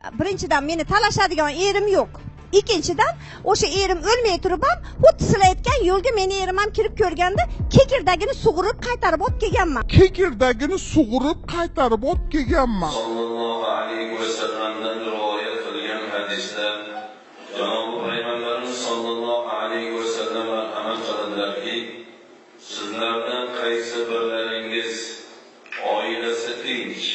birinchidan meni talashadigan erim yo'q. Ikkinchidan o'sha erim o'lmay turib ham xuddi sizlar aytgan yo'lga meni erim ham kirib ko'rganda kekirdagini sug'urib qaytarib olib kelganman. Kekirdagini sug'urib qaytarib olib kelganman. Sollallohu alayhi vasallamdan rivoyat qilgan hadisda janobi payg'ambarimiz sollallohu alayhi vasallam marhamat qiladilarki sizlardan qaysi birlaringiz oilasi tinch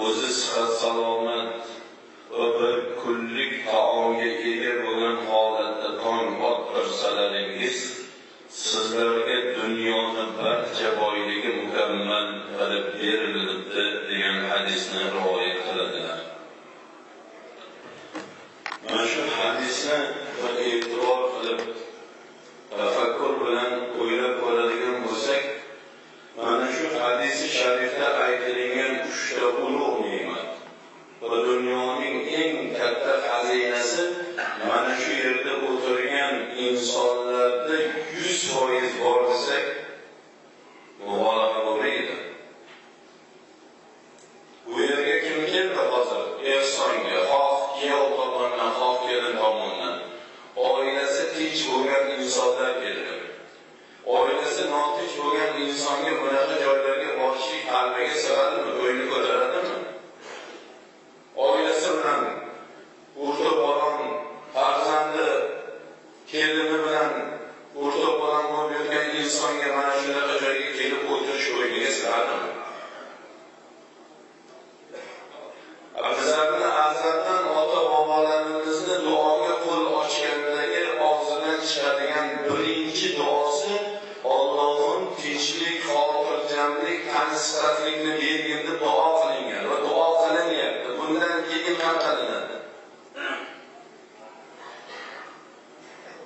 o'zi sihat salomat va bir kunlik taomga ega bo'lgan holatda tong ottirsalaringiz sizlarga dunyoni barcha boyligi mukammal qilib berilibdi degan hadisni rivoyat qiladilar mana shu hadisni bir e'tibor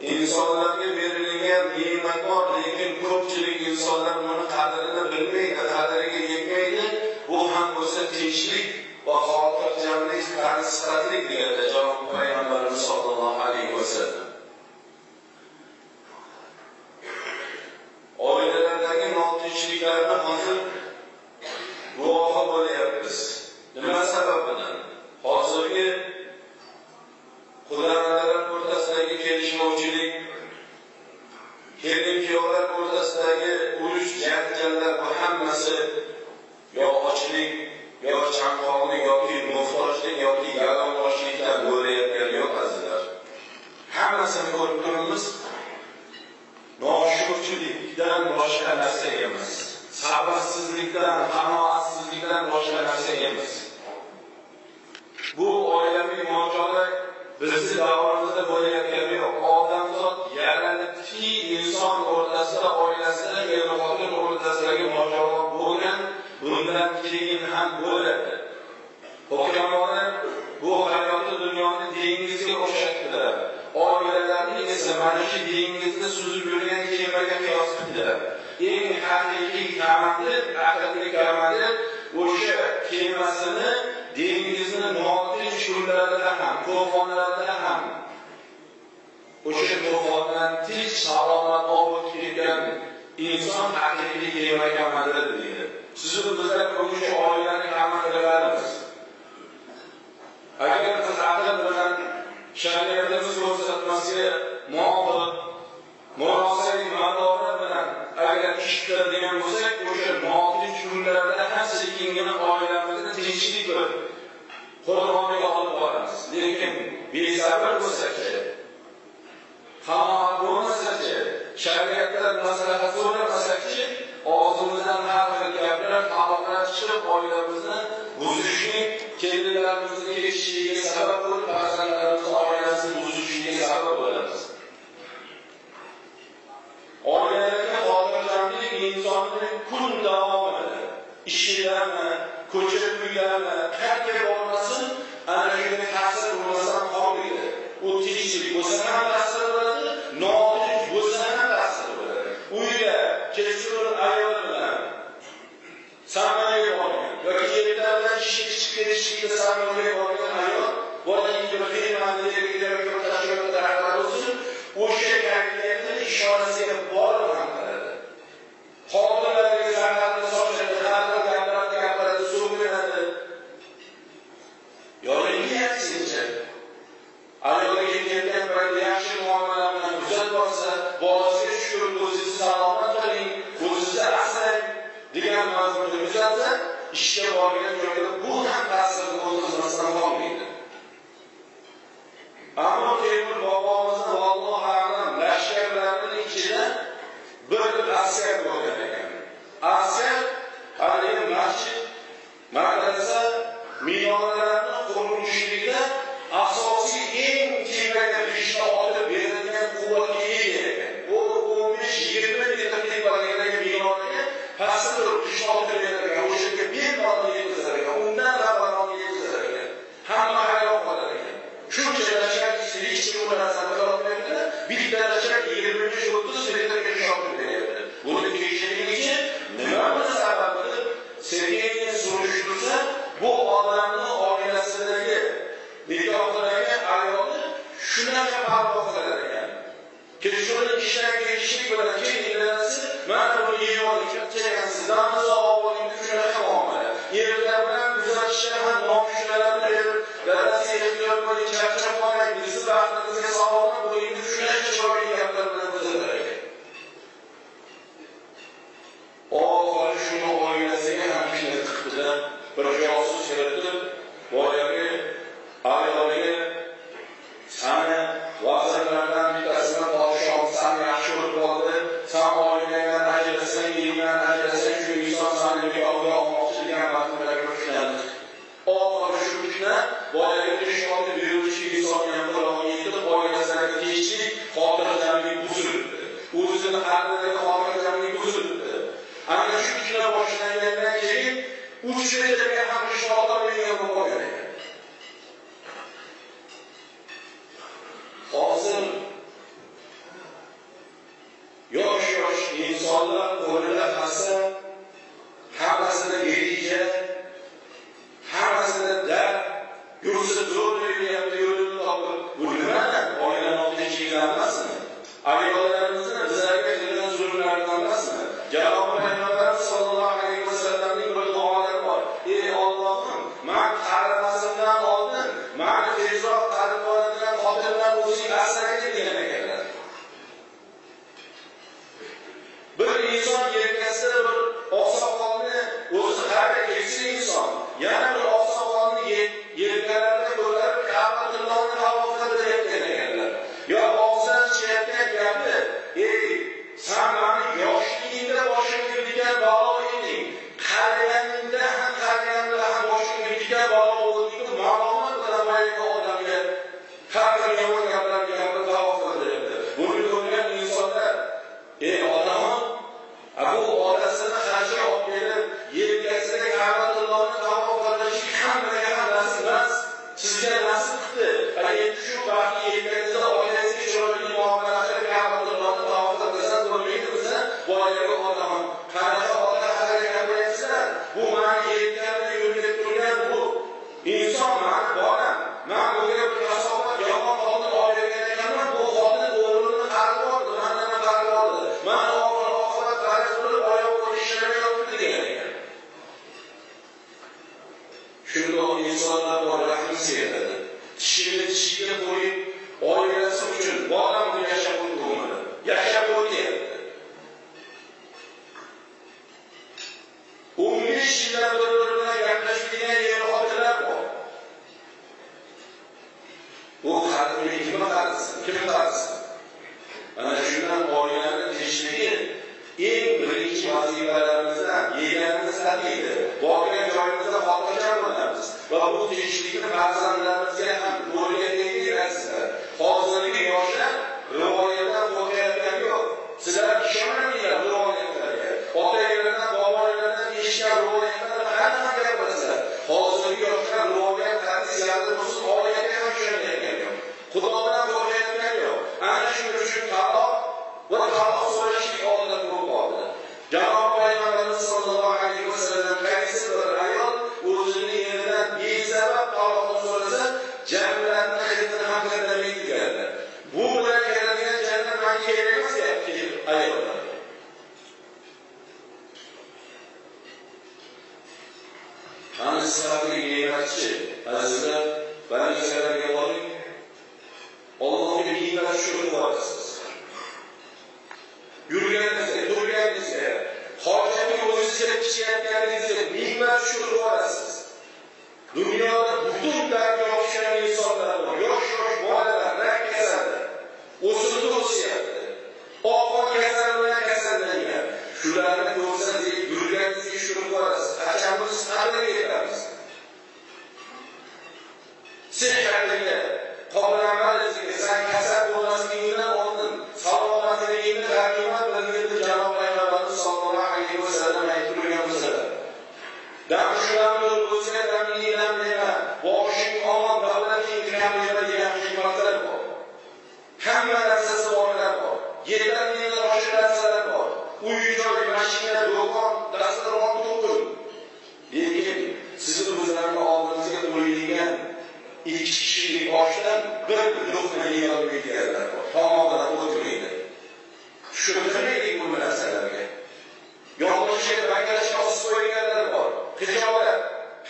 Insonlarga berilgan ne'mat bor, lekin ko'pchilik insonlar buni qadrini bilmaydi, qadriga yetmaydi. Bu ham bo'lsa tinchlik va xotirjamlik, tansihatlik deganda janob payg'ambarimiz sollallohu alayhi vasallam. pública esa mana shu dengizda suzib yurgan kemaga qiyos qildilar. Eng haqiqiy komandir haqiqiy komandir o'sha kemasini dengizni notinch kunlarida ham to'fonlarda ham o'sha to'fondan tinch salomat olib kelgan inson haqiqiy kema komandiri deydi. Sizni bizlar o'sha oilani komandirlarimiz chiqib oilamizni buzishlik kelinlarimizni ketishiga sabab bo'lib farzandlarimizni oilasini buzishligiga sabab bo'lamiz oilalarga xotirjamlik insonni kun davomida ishidami ko'cha uydami qayerga bormasin ana shunga ta'sir bo'lmasdan qolmaydi u tinchlik bo'lsa ham kişi buna kazanmak alamayabilir. Bir kitler açarak 21. Şubat'ta Suriye'de bir şok deneyebilir. Bunu değiştirmek için ne yapması sağlanmalı? Sevgiye'nin bu adamın ailesindeki bilgi olarak ayrıldı. Şundan kapalı olarak yani. Kirişonun kişiler gelişini gören kim ilgilensin? Ben bunu yiyorum. Çekersizden sonra avlayın düşünene tamamlar. Yerlerden güzel kişiler hem Deus. shunda u insonlar bor rahmsiz kishini tishiga qo'yib oilasi uchun bolam yashab qo'ydi yashab qo'y deyapti o'n besh yildan bir biri bilan gaplashmagan er xotinlar bor. U uni kimni qarzi kimni qarzi ana shundan oilani tinchligi eng birinchi vazifalarimizdan yeganimiz haqiqi borgan va bu tinchlikni farzandlarimizga ham o'rgataylik deysizlar hozirgi yoshlar rivoyatdan voqeatdan yo'q. Sizlar ishonmanglar rivoyatlarga? Otanglardan bobolaridan eshitgan rivoyatlarni hamma gapirasizlar hozirgi yoshlar rivoyat hadis yardimsiz oyatga ham ishonayotgani yo'q. Xudodan qo'rqayotgani yo'q. Ana shuning uchun taloq va taloq so'rash qani siz haqidagi ne'matchi azizlar bandisalarga boring ollohga ne'mat shukur borasiz yurganingizda turganingizda hojatni o'zizga ichayotganingizda ne'mat shukur borasiz dunyoda butun بلند رو سر دیدید، شروع کرده، اجازه می‌دیم شما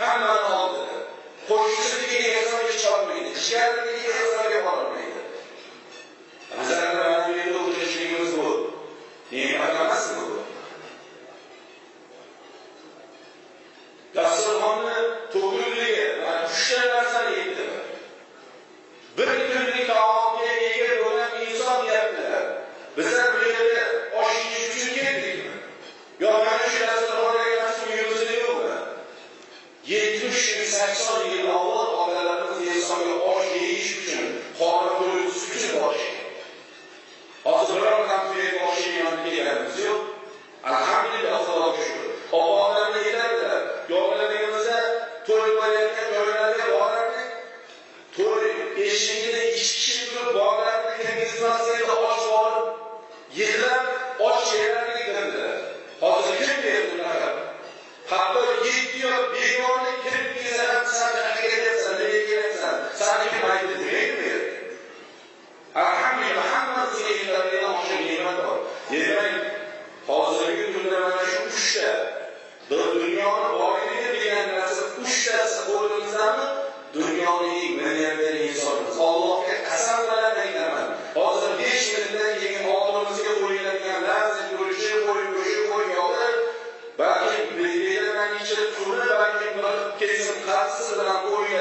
hammani oldida qo'shnisiga ehsonga chopmaydi jigarnikiga ehsonga borolmaydi. Bizlarni mana bu o'tirishligimiz bu. Ne'mat emasmi bu? Dasturxonni to'killigi mana uchta narsani yetdimi bir kunlik taomga ega bo'lgan inson deyaptilar bizlar bu yerga osh yeyish uchun keldikmi? Yo mana shu dasturxon sakson yil avval otalarimiz insonga osh yeyish uchun qorni to'ydiz uchun borishgan hozir biror ham osh yeyman deganimiz yo'q. Alhamdulillah xudoga shukur opalarni yetardilar. Yo'llarimizda to'y bo'layotgan joylarga borardik. To'y eshigida ikki kishi turib bolalarni kirgizmaslikda och borib yig'lab osh yerlarga kirdilar. Dunyoni boyligi degan narsa uchtasi qo'limizdami dunyoni eng milliarder insonimiz. Allohga qasam bilan aytaman. Hozir besh yildan keyin oldimizga qo'yiladigan lazim go'shti qo'y go'shti qo'y yog'i balki belgilangan ichida turli balki bir kesim qatsisi bilan qo'yiladigan